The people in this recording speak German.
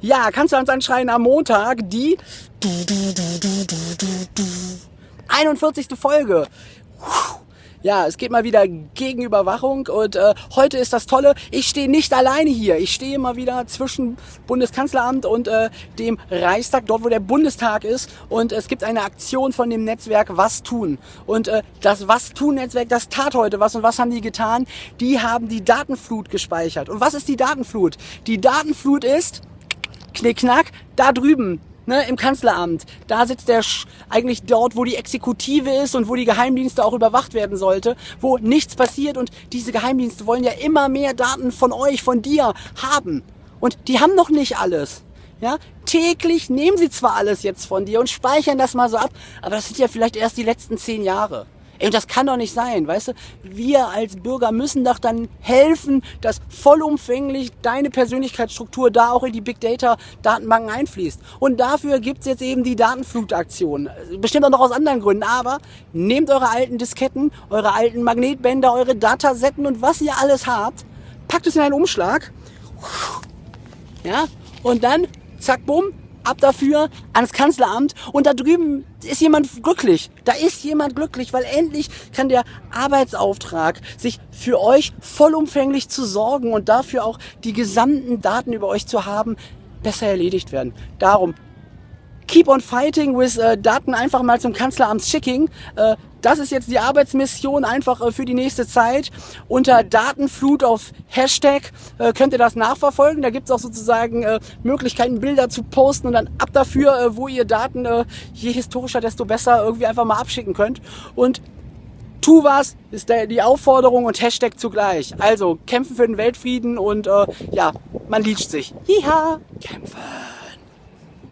Ja, kannst du uns anschreien am Montag die 41. Folge. Ja, es geht mal wieder gegen Überwachung und äh, heute ist das Tolle, ich stehe nicht alleine hier. Ich stehe mal wieder zwischen Bundeskanzleramt und äh, dem Reichstag, dort wo der Bundestag ist und es gibt eine Aktion von dem Netzwerk Was tun. Und äh, das Was tun Netzwerk, das tat heute was und was haben die getan? Die haben die Datenflut gespeichert. Und was ist die Datenflut? Die Datenflut ist, knickknack, da drüben ne, im Kanzleramt. Da sitzt der Sch eigentlich dort, wo die Exekutive ist und wo die Geheimdienste auch überwacht werden sollte, wo nichts passiert und diese Geheimdienste wollen ja immer mehr Daten von euch, von dir haben. Und die haben noch nicht alles. Ja, täglich nehmen sie zwar alles jetzt von dir und speichern das mal so ab, aber das sind ja vielleicht erst die letzten zehn Jahre. Ey, das kann doch nicht sein, weißt du? Wir als Bürger müssen doch dann helfen, dass vollumfänglich deine Persönlichkeitsstruktur da auch in die Big Data Datenbanken einfließt. Und dafür gibt's jetzt eben die Datenflutaktion. Bestimmt auch noch aus anderen Gründen, aber nehmt eure alten Disketten, eure alten Magnetbänder, eure Datasetten und was ihr alles habt, packt es in einen Umschlag. Ja, und dann, zack, bumm, ab dafür ans Kanzleramt und da drüben ist jemand glücklich. Da ist jemand glücklich, weil endlich kann der Arbeitsauftrag, sich für euch vollumfänglich zu sorgen und dafür auch die gesamten Daten über euch zu haben, besser erledigt werden. Darum Keep on fighting with äh, Daten einfach mal zum Kanzleramt schicken. Äh, das ist jetzt die Arbeitsmission einfach äh, für die nächste Zeit. Unter Datenflut auf Hashtag äh, könnt ihr das nachverfolgen. Da gibt es auch sozusagen äh, Möglichkeiten, Bilder zu posten und dann ab dafür, äh, wo ihr Daten, äh, je historischer, desto besser irgendwie einfach mal abschicken könnt. Und tu was ist die Aufforderung und Hashtag zugleich. Also kämpfen für den Weltfrieden und äh, ja, man liest sich. Hiha, kämpfen.